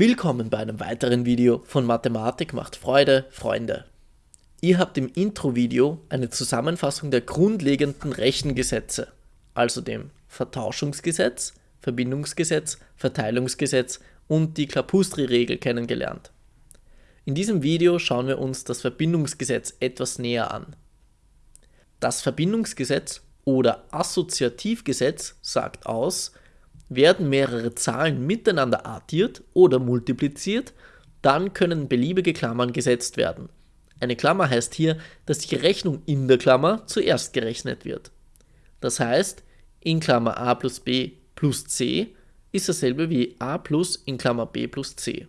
Willkommen bei einem weiteren Video von Mathematik macht Freude, Freunde. Ihr habt im Intro-Video eine Zusammenfassung der grundlegenden Rechengesetze, also dem Vertauschungsgesetz, Verbindungsgesetz, Verteilungsgesetz und die Klapustri-Regel kennengelernt. In diesem Video schauen wir uns das Verbindungsgesetz etwas näher an. Das Verbindungsgesetz oder Assoziativgesetz sagt aus, werden mehrere Zahlen miteinander addiert oder multipliziert, dann können beliebige Klammern gesetzt werden. Eine Klammer heißt hier, dass die Rechnung in der Klammer zuerst gerechnet wird. Das heißt, in Klammer a plus b plus c ist dasselbe wie a plus in Klammer b plus c.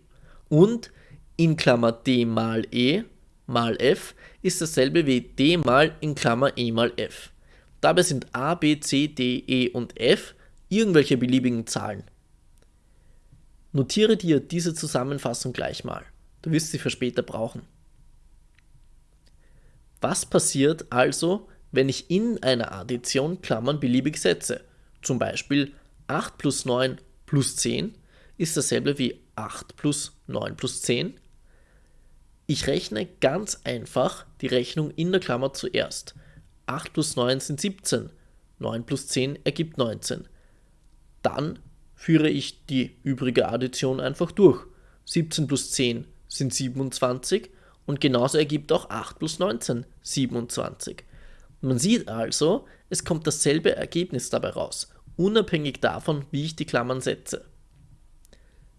Und in Klammer d mal e mal f ist dasselbe wie d mal in Klammer e mal f. Dabei sind a, b, c, d, e und f irgendwelche beliebigen Zahlen. Notiere dir diese Zusammenfassung gleich mal. Du wirst sie für später brauchen. Was passiert also, wenn ich in einer Addition Klammern beliebig setze? Zum Beispiel 8 plus 9 plus 10 ist dasselbe wie 8 plus 9 plus 10. Ich rechne ganz einfach die Rechnung in der Klammer zuerst. 8 plus 9 sind 17, 9 plus 10 ergibt 19 dann führe ich die übrige Addition einfach durch. 17 plus 10 sind 27 und genauso ergibt auch 8 plus 19 27. Man sieht also, es kommt dasselbe Ergebnis dabei raus, unabhängig davon, wie ich die Klammern setze.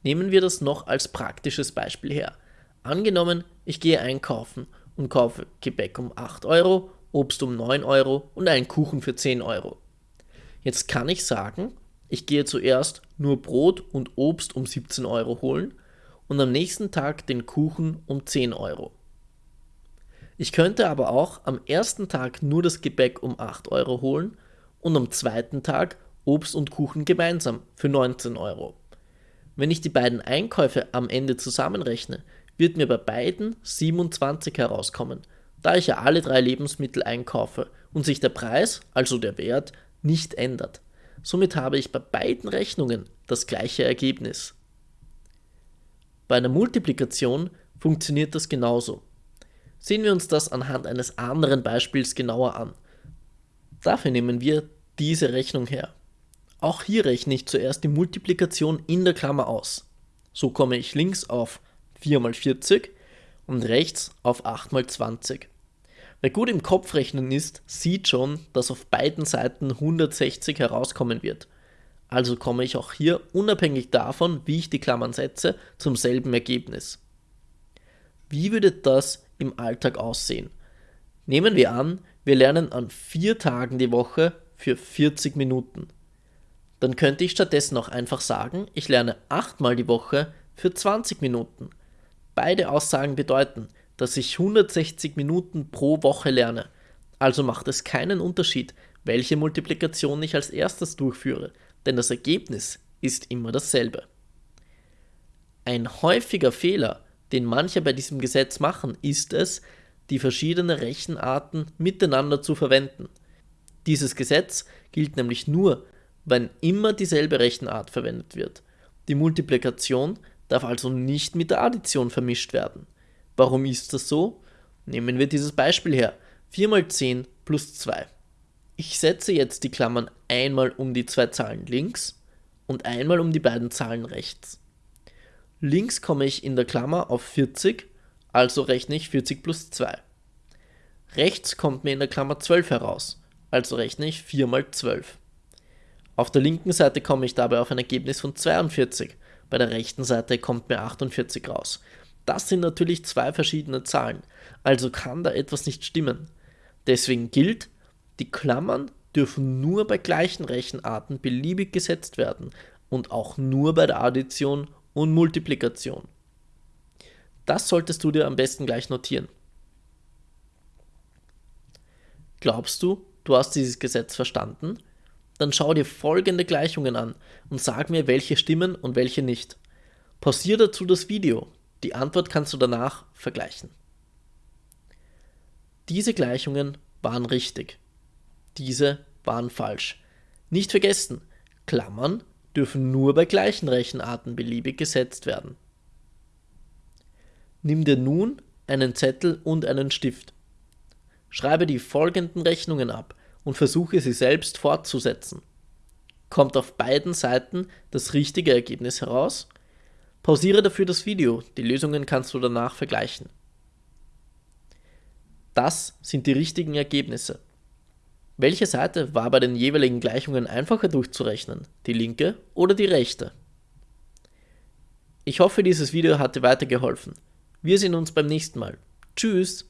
Nehmen wir das noch als praktisches Beispiel her. Angenommen, ich gehe einkaufen und kaufe Gebäck um 8 Euro, Obst um 9 Euro und einen Kuchen für 10 Euro. Jetzt kann ich sagen, ich gehe zuerst nur Brot und Obst um 17 Euro holen und am nächsten Tag den Kuchen um 10 Euro. Ich könnte aber auch am ersten Tag nur das Gebäck um 8 Euro holen und am zweiten Tag Obst und Kuchen gemeinsam für 19 Euro. Wenn ich die beiden Einkäufe am Ende zusammenrechne, wird mir bei beiden 27 herauskommen, da ich ja alle drei Lebensmittel einkaufe und sich der Preis, also der Wert, nicht ändert. Somit habe ich bei beiden Rechnungen das gleiche Ergebnis. Bei einer Multiplikation funktioniert das genauso. Sehen wir uns das anhand eines anderen Beispiels genauer an. Dafür nehmen wir diese Rechnung her. Auch hier rechne ich zuerst die Multiplikation in der Klammer aus. So komme ich links auf 4 mal 40 und rechts auf 8 mal 20. Wer gut im Kopf rechnen ist, sieht schon, dass auf beiden Seiten 160 herauskommen wird. Also komme ich auch hier, unabhängig davon, wie ich die Klammern setze, zum selben Ergebnis. Wie würde das im Alltag aussehen? Nehmen wir an, wir lernen an vier Tagen die Woche für 40 Minuten. Dann könnte ich stattdessen auch einfach sagen, ich lerne achtmal die Woche für 20 Minuten. Beide Aussagen bedeuten, dass ich 160 Minuten pro Woche lerne. Also macht es keinen Unterschied, welche Multiplikation ich als erstes durchführe, denn das Ergebnis ist immer dasselbe. Ein häufiger Fehler, den manche bei diesem Gesetz machen, ist es, die verschiedenen Rechenarten miteinander zu verwenden. Dieses Gesetz gilt nämlich nur, wenn immer dieselbe Rechenart verwendet wird. Die Multiplikation darf also nicht mit der Addition vermischt werden. Warum ist das so? Nehmen wir dieses Beispiel her. 4 mal 10 plus 2. Ich setze jetzt die Klammern einmal um die zwei Zahlen links und einmal um die beiden Zahlen rechts. Links komme ich in der Klammer auf 40, also rechne ich 40 plus 2. Rechts kommt mir in der Klammer 12 heraus, also rechne ich 4 mal 12. Auf der linken Seite komme ich dabei auf ein Ergebnis von 42, bei der rechten Seite kommt mir 48 raus. Das sind natürlich zwei verschiedene Zahlen, also kann da etwas nicht stimmen. Deswegen gilt, die Klammern dürfen nur bei gleichen Rechenarten beliebig gesetzt werden und auch nur bei der Addition und Multiplikation. Das solltest du dir am besten gleich notieren. Glaubst du, du hast dieses Gesetz verstanden? Dann schau dir folgende Gleichungen an und sag mir, welche stimmen und welche nicht. Pausier dazu das Video, die Antwort kannst du danach vergleichen. Diese Gleichungen waren richtig. Diese waren falsch. Nicht vergessen, Klammern dürfen nur bei gleichen Rechenarten beliebig gesetzt werden. Nimm dir nun einen Zettel und einen Stift. Schreibe die folgenden Rechnungen ab und versuche sie selbst fortzusetzen. Kommt auf beiden Seiten das richtige Ergebnis heraus? Pausiere dafür das Video, die Lösungen kannst du danach vergleichen. Das sind die richtigen Ergebnisse. Welche Seite war bei den jeweiligen Gleichungen einfacher durchzurechnen, die linke oder die rechte? Ich hoffe, dieses Video hat dir weitergeholfen. Wir sehen uns beim nächsten Mal. Tschüss!